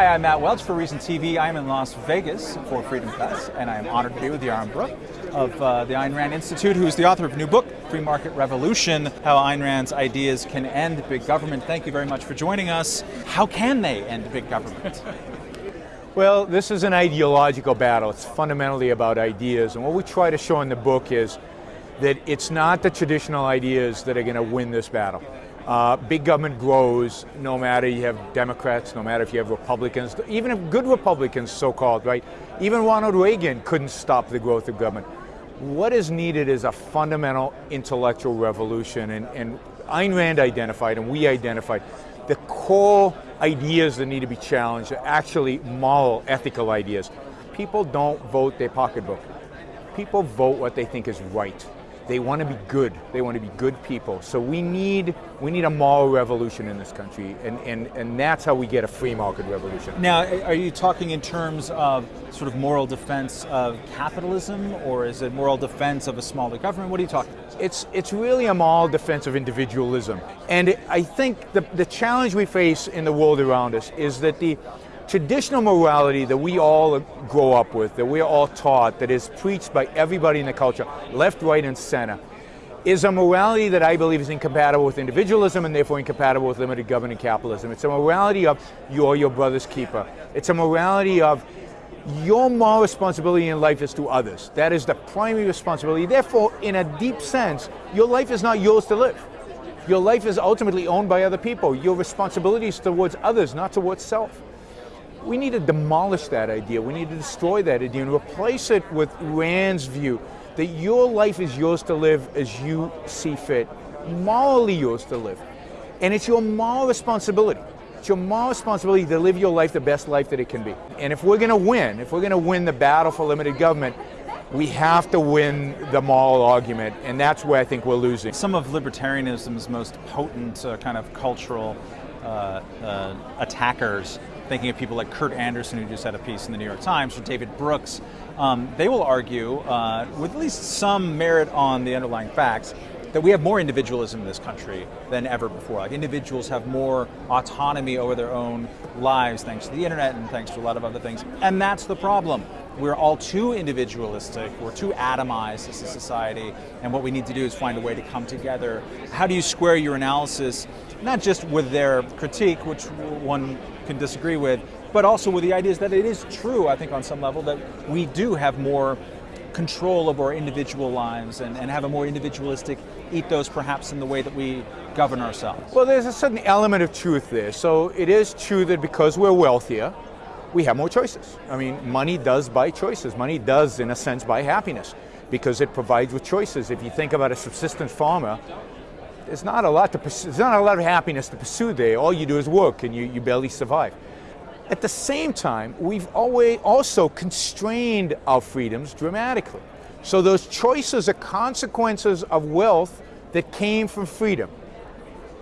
Hi, I'm Matt Welch for Reason TV. I'm in Las Vegas for Freedom Fest, and I am honored to be with Yaron Brook of uh, the Ayn Rand Institute, who is the author of a new book, Free Market Revolution, How Ayn Rand's Ideas Can End Big Government. Thank you very much for joining us. How can they end big government? Well, this is an ideological battle. It's fundamentally about ideas, and what we try to show in the book is that it's not the traditional ideas that are going to win this battle. Uh, big government grows no matter you have Democrats, no matter if you have Republicans, even if good Republicans, so-called, right? Even Ronald Reagan couldn't stop the growth of government. What is needed is a fundamental intellectual revolution, and, and Ayn Rand identified, and we identified, the core ideas that need to be challenged are actually moral, ethical ideas. People don't vote their pocketbook. People vote what they think is right. They want to be good. They want to be good people. So we need we need a moral revolution in this country, and, and, and that's how we get a free market revolution. Now, are you talking in terms of sort of moral defense of capitalism, or is it moral defense of a smaller government? What are you talking about? It's, it's really a moral defense of individualism. And I think the, the challenge we face in the world around us is that the traditional morality that we all grow up with, that we're all taught, that is preached by everybody in the culture, left, right, and center, is a morality that I believe is incompatible with individualism and therefore incompatible with limited government capitalism. It's a morality of you're your brother's keeper. It's a morality of your moral responsibility in life is to others. That is the primary responsibility. Therefore, in a deep sense, your life is not yours to live. Your life is ultimately owned by other people. Your responsibility is towards others, not towards self. We need to demolish that idea. We need to destroy that idea and replace it with Rand's view that your life is yours to live as you see fit, morally yours to live. And it's your moral responsibility. It's your moral responsibility to live your life the best life that it can be. And if we're going to win, if we're going to win the battle for limited government, we have to win the moral argument, and that's where I think we're losing. Some of libertarianism's most potent uh, kind of cultural uh, uh, attackers thinking of people like Kurt Andersen, who just had a piece in the New York Times, or David Brooks, um, they will argue, uh, with at least some merit on the underlying facts, that we have more individualism in this country than ever before. Like individuals have more autonomy over their own lives thanks to the internet and thanks to a lot of other things. And that's the problem. We're all too individualistic, we're too atomized as a society, and what we need to do is find a way to come together. How do you square your analysis, not just with their critique, which one can disagree with, but also with the ideas that it is true, I think on some level, that we do have more control of our individual lives and, and have a more individualistic ethos perhaps in the way that we govern ourselves? Well, there's a certain element of truth there. So it is true that because we're wealthier, we have more choices. I mean, money does buy choices. Money does, in a sense, buy happiness because it provides with choices. If you think about a subsistence farmer, there's not a lot to pursue, there's not a lot of happiness to pursue there. All you do is work and you, you barely survive. At the same time, we've always also constrained our freedoms dramatically. So those choices are consequences of wealth that came from freedom.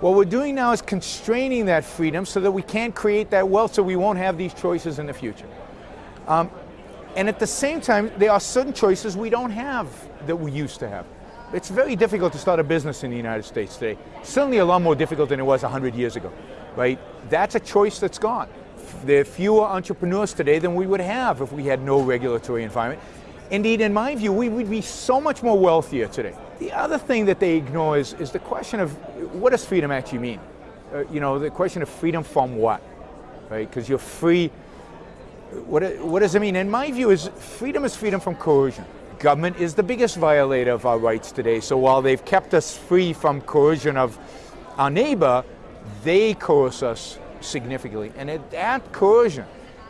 What we're doing now is constraining that freedom so that we can't create that wealth so we won't have these choices in the future. Um, and at the same time, there are certain choices we don't have that we used to have. It's very difficult to start a business in the United States today. Certainly a lot more difficult than it was 100 years ago, right? That's a choice that's gone. There are fewer entrepreneurs today than we would have if we had no regulatory environment. Indeed, in my view, we would be so much more wealthier today. The other thing that they ignore is, is the question of what does freedom actually mean? Uh, you know, the question of freedom from what, right? Because you're free, what, what does it mean? In my view, is freedom is freedom from coercion government is the biggest violator of our rights today. So while they've kept us free from coercion of our neighbor, they coerce us significantly. And that coercion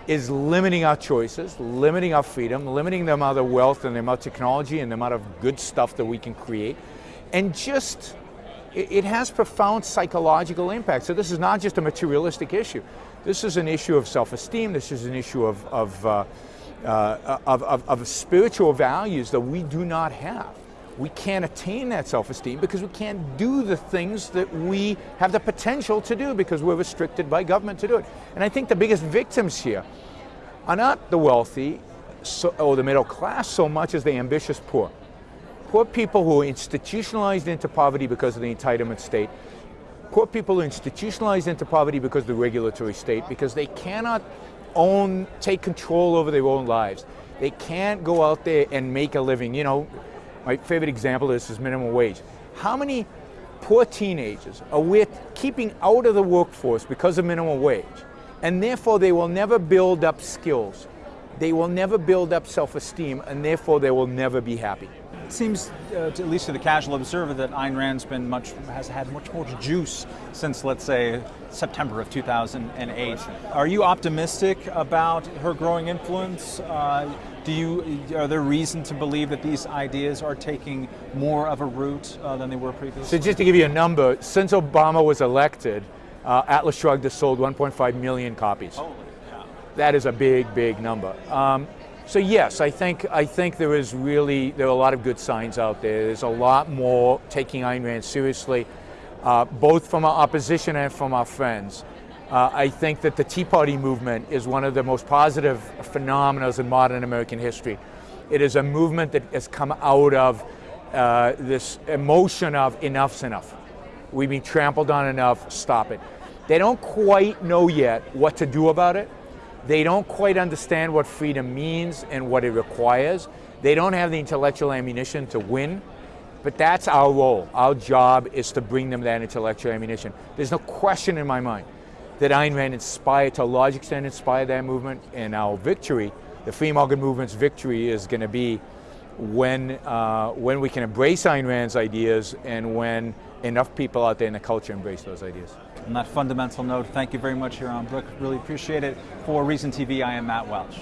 is limiting our choices, limiting our freedom, limiting the amount of wealth and the amount of technology and the amount of good stuff that we can create. And just, it has profound psychological impact. So this is not just a materialistic issue. This is an issue of self-esteem. This is an issue of, of uh, uh, of, of, of spiritual values that we do not have. We can't attain that self-esteem because we can't do the things that we have the potential to do because we're restricted by government to do it. And I think the biggest victims here are not the wealthy so, or the middle class so much as the ambitious poor. Poor people who are institutionalized into poverty because of the entitlement state. Poor people who are institutionalized into poverty because of the regulatory state, because they cannot own, take control over their own lives. They can't go out there and make a living. You know, my favorite example of this is minimum wage. How many poor teenagers are with keeping out of the workforce because of minimum wage? And therefore they will never build up skills. They will never build up self-esteem and therefore they will never be happy. It seems, uh, to, at least to the casual observer, that Ayn Rand's been much has had much more juice since, let's say, September of 2008. Are you optimistic about her growing influence? Uh, do you are there reason to believe that these ideas are taking more of a root uh, than they were previously? So just to give you a number, since Obama was elected, uh, Atlas Shrugged has sold 1.5 million copies. Holy. That is a big, big number. Um, so yes, I think I think there is really there are a lot of good signs out there. There's a lot more taking Ayn Rand seriously, uh, both from our opposition and from our friends. Uh, I think that the Tea Party movement is one of the most positive phenomena in modern American history. It is a movement that has come out of uh, this emotion of enough's enough. We've been trampled on enough, stop it. They don't quite know yet what to do about it. They don't quite understand what freedom means and what it requires. They don't have the intellectual ammunition to win, but that's our role. Our job is to bring them that intellectual ammunition. There's no question in my mind that Ayn Rand inspired, to a large extent inspired that movement, and our victory, the free market movement's victory is going to be when, uh, when we can embrace Ayn Rand's ideas and when enough people out there in the culture embrace those ideas. On that fundamental note, thank you very much, Yaron Brook. Really appreciate it. For Reason TV, I am Matt Welch.